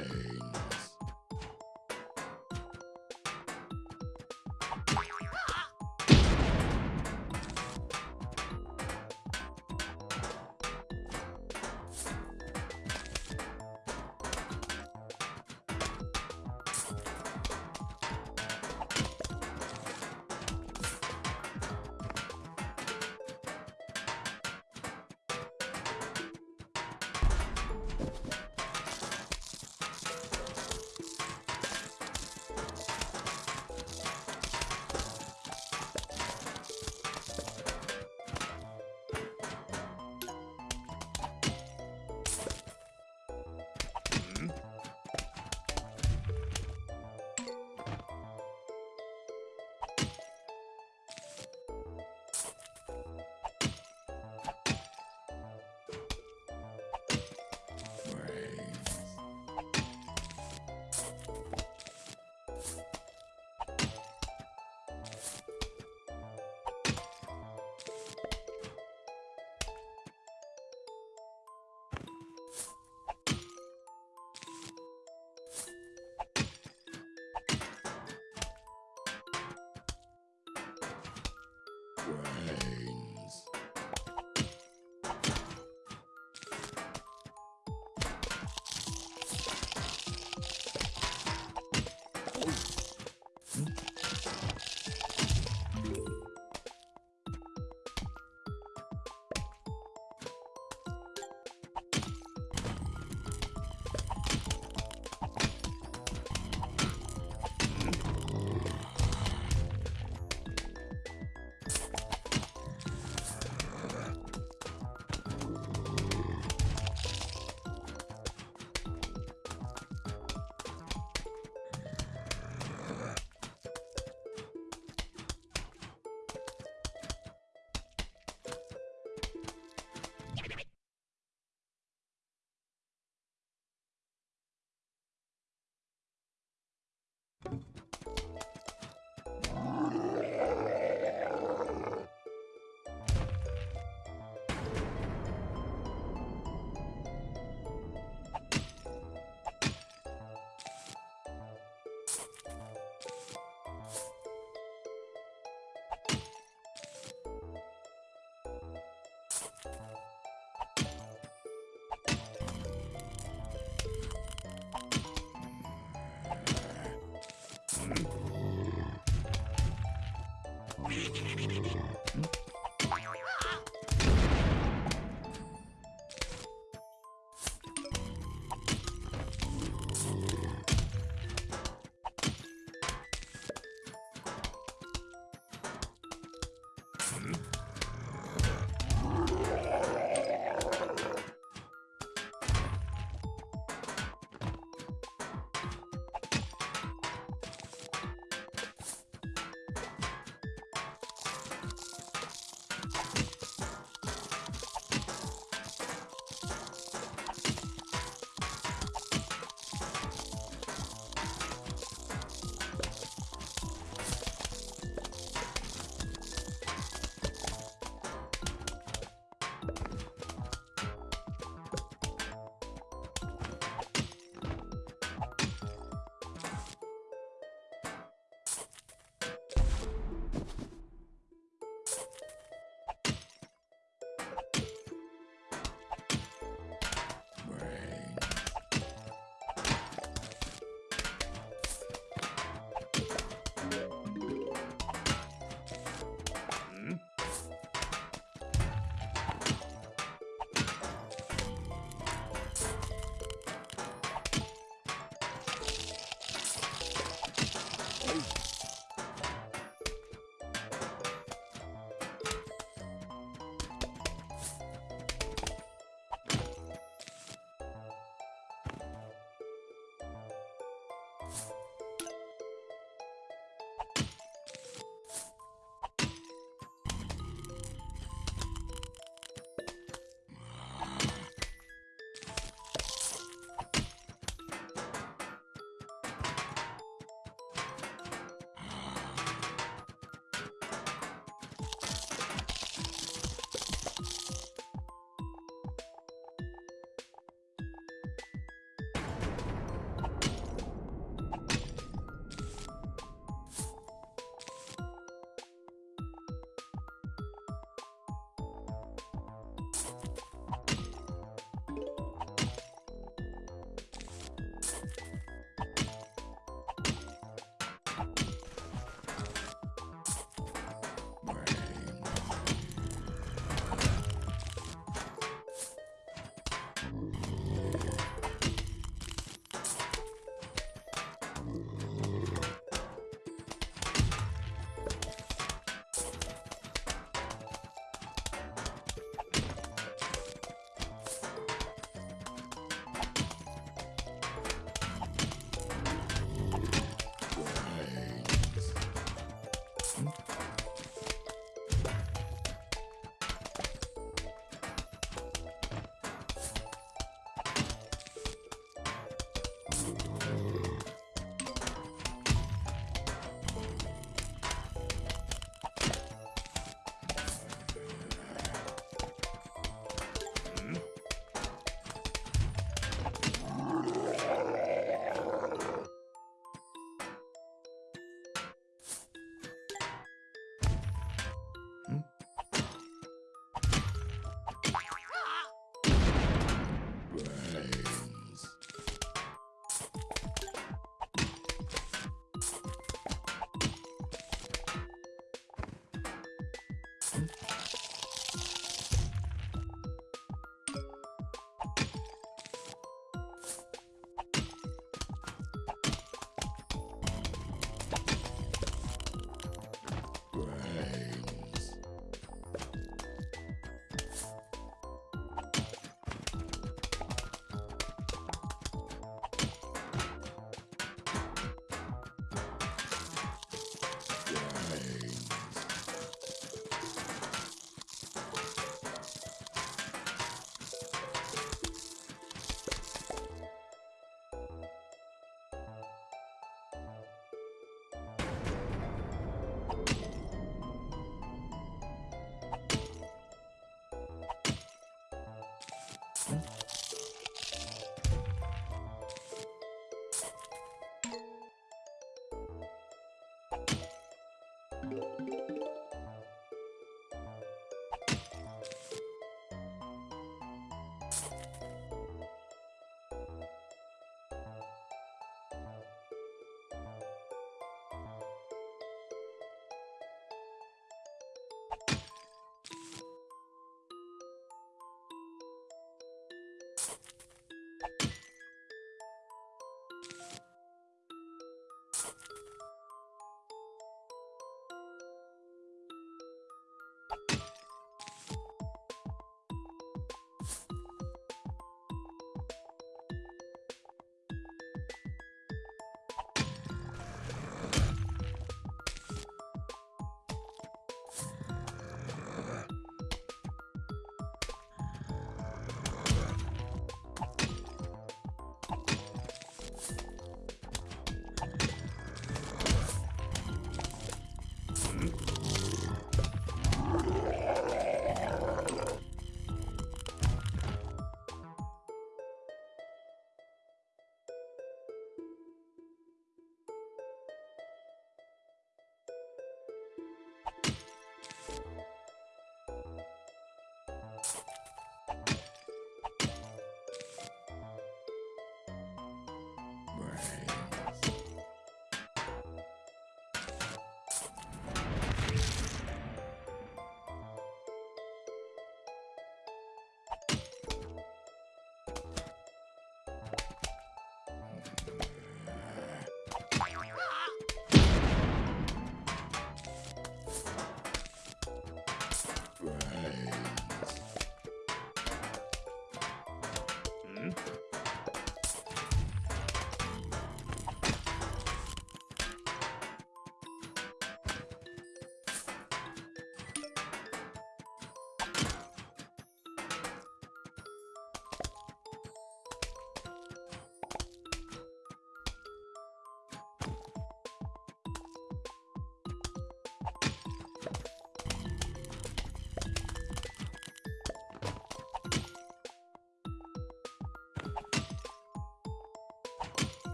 Hey.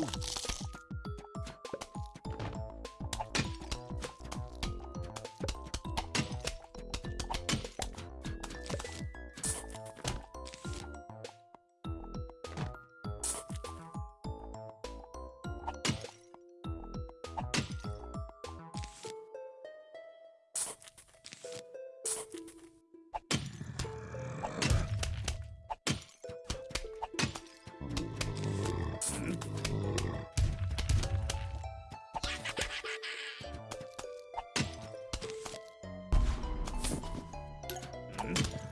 Hmm? button.